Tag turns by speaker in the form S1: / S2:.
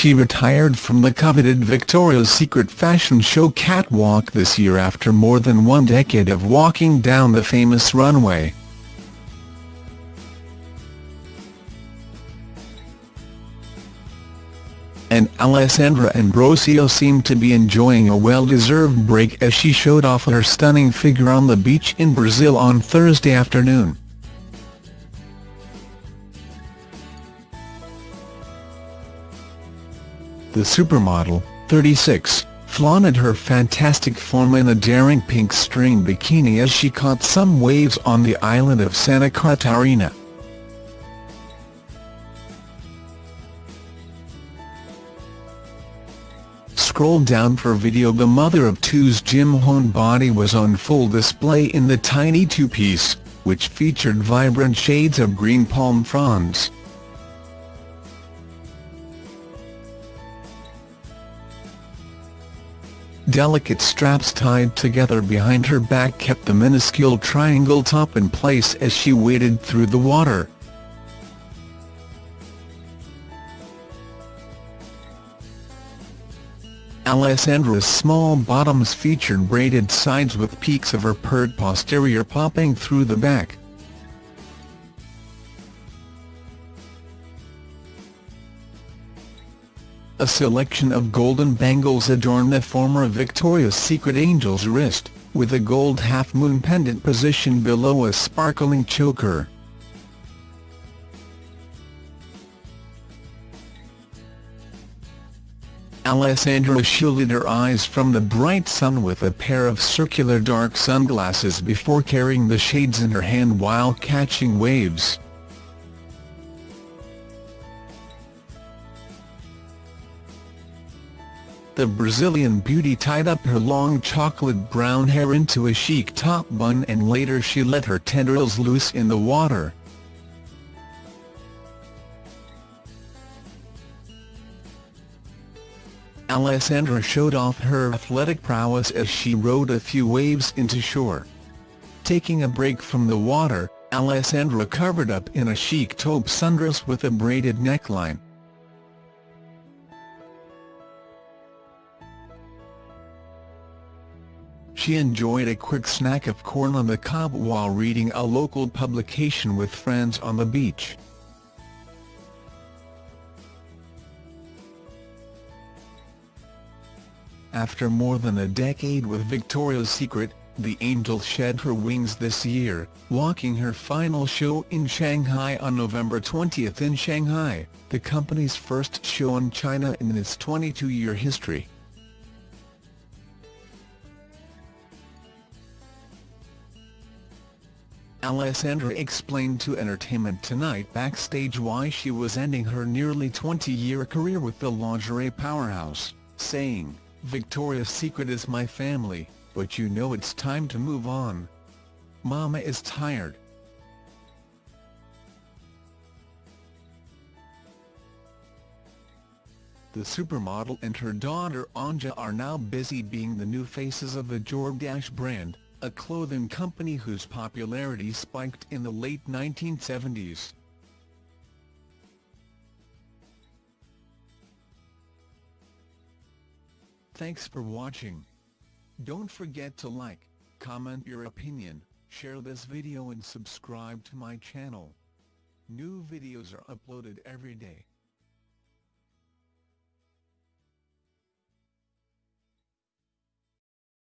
S1: she retired from the coveted Victoria's Secret fashion show catwalk this year after more than one decade of walking down the famous runway. and Alessandra Ambrosio seemed to be enjoying a well-deserved break as she showed off her stunning figure on the beach in Brazil on Thursday afternoon. The supermodel, 36, flaunted her fantastic form in a daring pink string bikini as she caught some waves on the island of Santa Catarina. scroll down for video the mother of two's Jim Hone body was on full display in the tiny two-piece, which featured vibrant shades of green palm fronds. Delicate straps tied together behind her back kept the minuscule triangle top in place as she waded through the water. Alessandra's small bottoms featured braided sides with peeks of her purred posterior popping through the back. A selection of golden bangles adorn the former Victoria's Secret angel's wrist, with a gold half-moon pendant positioned below a sparkling choker. Alessandra shielded her eyes from the bright sun with a pair of circular dark sunglasses before carrying the shades in her hand while catching waves. The Brazilian beauty tied up her long chocolate brown hair into a chic top bun and later she let her tendrils loose in the water. Alessandra showed off her athletic prowess as she rode a few waves into shore. Taking a break from the water, Alessandra covered up in a chic taupe sundress with a braided neckline. She enjoyed a quick snack of corn on the cob while reading a local publication with friends on the beach. After more than a decade with Victoria's Secret, the Angel shed her wings this year, walking her final show in Shanghai on November 20 in Shanghai, the company's first show in China in its 22-year history. Alessandra explained to Entertainment Tonight backstage why she was ending her nearly 20-year career with the lingerie powerhouse, saying, Victoria's Secret is my family, but you know it's time to move on. Mama is tired. The supermodel and her daughter Anja are now busy being the new faces of the Jordache brand, a clothing company whose popularity spiked in the late 1970s. Thanks for watching. Don't forget to like, comment your opinion, share this video and subscribe to my channel. New videos are uploaded every day.